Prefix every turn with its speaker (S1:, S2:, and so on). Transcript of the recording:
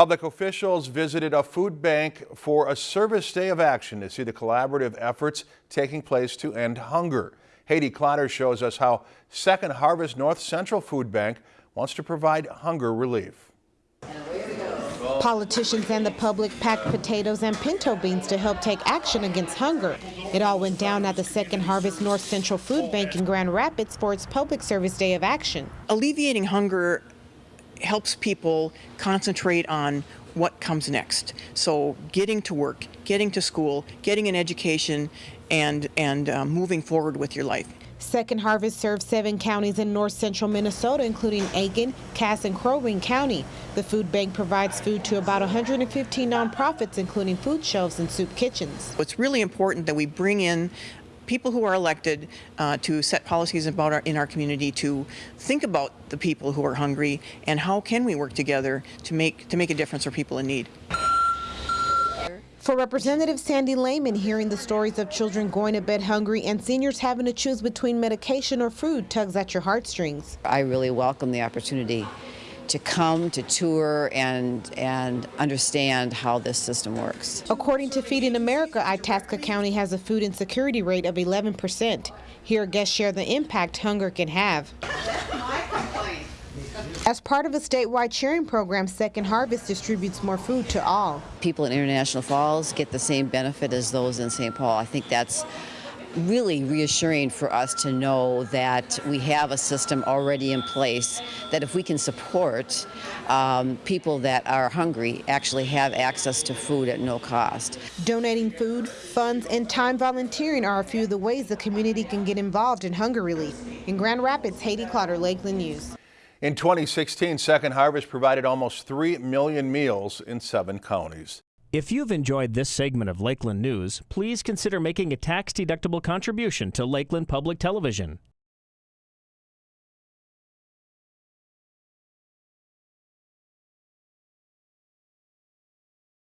S1: Public officials visited a food bank for a service day of action to see the collaborative efforts taking place to end hunger. Haiti Clotter shows us how Second Harvest North Central Food Bank wants to provide hunger relief.
S2: Politicians and the public packed potatoes and pinto beans to help take action against hunger. It all went down at the Second Harvest North Central Food Bank in Grand Rapids for its Public Service Day of Action.
S3: Alleviating hunger helps people concentrate on what comes next. So getting to work, getting to school, getting an education, and, and uh, moving forward with your life.
S2: Second Harvest serves seven counties in north central Minnesota, including Aitkin, Cass, and Crow Wing County. The food bank provides food to about 115 nonprofits, including food shelves and soup kitchens.
S3: It's really important that we bring in people who are elected uh, to set policies about our, in our community to think about the people who are hungry and how can we work together to make to make a difference for people in need.
S2: For Representative Sandy Layman, hearing the stories of children going to bed hungry and seniors having to choose between medication or food tugs at your heartstrings.
S4: I really welcome the opportunity to come to tour and and understand how this system works.
S2: According to Feeding America, Itasca County has a food insecurity rate of 11%. Here, guests share the impact hunger can have. As part of a statewide sharing program, Second Harvest distributes more food to all.
S4: People in International Falls get the same benefit as those in St. Paul. I think that's really reassuring for us to know that we have a system already in place that if we can support um, people that are hungry actually have access to food at no cost.
S2: Donating food, funds, and time volunteering are a few of the ways the community can get involved in hunger relief. In Grand Rapids, Haiti Clotter, Lakeland News.
S1: In 2016, Second Harvest provided almost 3 million meals in seven counties.
S5: If you've enjoyed this segment of Lakeland News, please consider making a tax-deductible contribution to Lakeland Public Television.